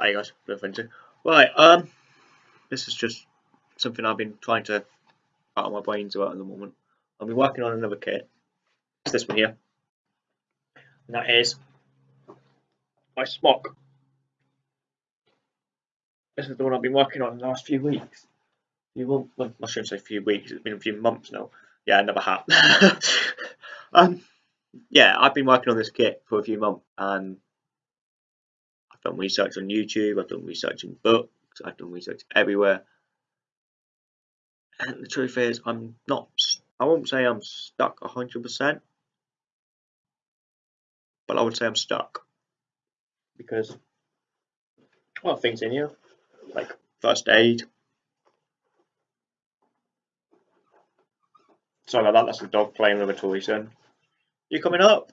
Hi guys. Right, um, this is just something I've been trying to out of my brains about at the moment. I've been working on another kit. It's this one here. And that is my smock. This is the one I've been working on in the last few weeks. Few months, well, I shouldn't say few weeks, it's been a few months now. Yeah, another hat. um, yeah, I've been working on this kit for a few months and I've done research on YouTube, I've done research in books, I've done research everywhere. And the truth is, I'm not, I won't say I'm stuck 100%, but I would say I'm stuck. Because, well, things in here, like first aid. Sorry about that, that's the dog playing with a toy, son. You coming up?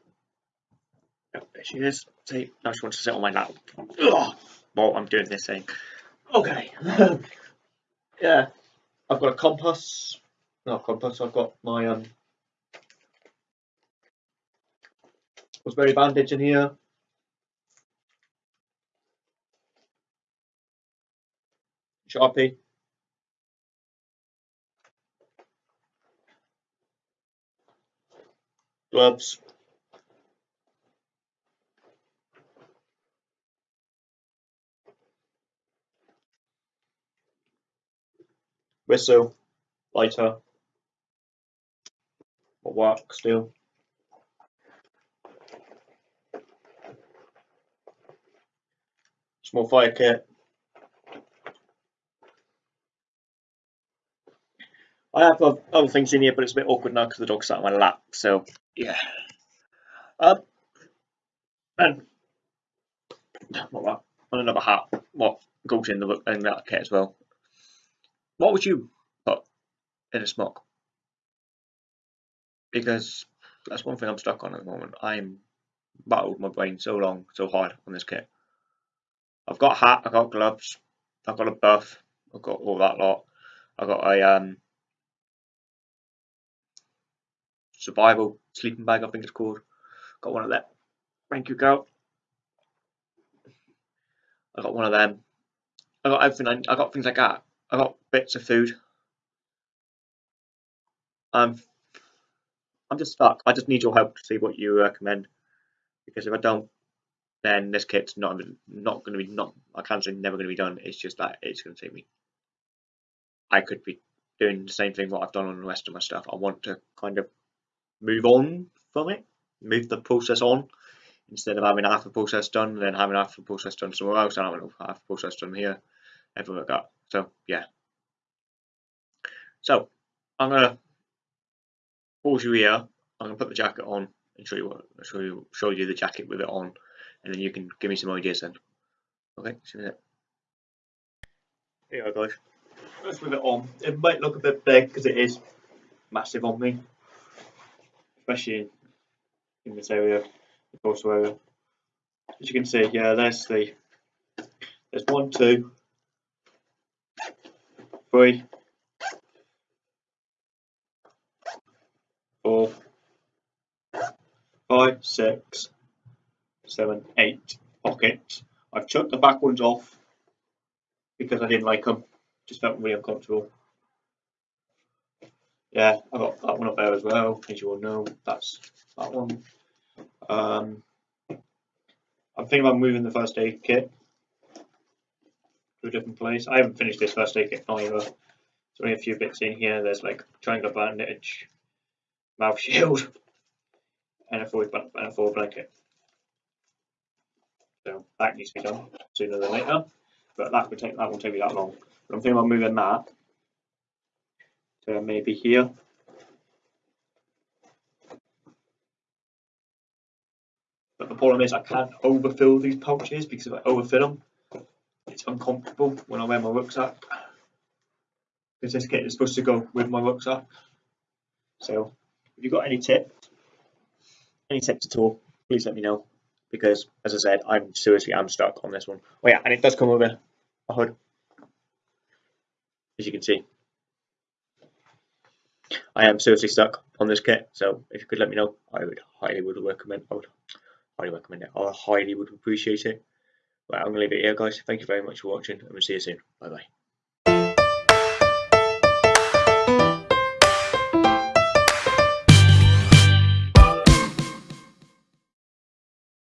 Oh, there she is. See, now she wants to sit on my lap. Ugh. Well, I'm doing this thing. Okay. yeah. I've got a compass. Not a compass, I've got my um very bandage in here. Sharpie. Gloves. Whistle, lighter, or work still. Small fire kit. I have other things in here, but it's a bit awkward now because the dog sat on my lap. So yeah. Um, and not that. And another hat. What goes in the in that kit as well. What would you put in a smock? Because that's one thing I'm stuck on at the moment. I'm battled my brain so long, so hard on this kit. I've got a hat, I've got gloves, I've got a buff, I've got all that lot. I've got a um, survival sleeping bag, I think it's called. Got one of them. Thank you, girl. I got one of them. I got everything. I, I got things like that. I got bits of food. I'm I'm just stuck. I just need your help to see what you recommend. Because if I don't, then this kit's not not going to be not. I can't say never going to be done. It's just that it's going to take me. I could be doing the same thing what I've done on the rest of my stuff. I want to kind of move on from it, move the process on, instead of having half the process done, then having half the process done somewhere else, and having half the process done here, like that. So yeah. So I'm gonna pause you here. I'm gonna put the jacket on and show you what show you show you the jacket with it on, and then you can give me some ideas then. Okay, see you Here you go, guys. That's with it on. It might look a bit big because it is massive on me, especially in this area, the torso area. As you can see, yeah, there's the there's one, two, three, four, five, six, seven, eight pockets. I've chucked the back ones off because I didn't like them. Just felt really uncomfortable. Yeah, I got that one up there as well, as you all know. That's that one. Um, I'm thinking about moving the first aid kit to a different place. I haven't finished this first aid kit either. There's only a few bits in here. There's like triangle bandage, mouth shield, and a foil, and a foil blanket. So that needs to be done sooner than later. But that would take that won't take me that long. But I'm thinking about moving that to maybe here. But the problem is I can't overfill these pouches because if I overfill them, it's uncomfortable when I wear my rucksack because this kit is supposed to go with my rucksack. So if you've got any tips, any tips at all, please let me know because as I said, I'm seriously I'm stuck on this one. Oh yeah, and it does come with a, hood, as you can see. I am seriously stuck on this kit, so if you could let me know, I would highly would recommend. I would highly recommend it. I highly would appreciate it. Right, I'm going to leave it here, guys. Thank you very much for watching, and we'll see you soon. Bye bye.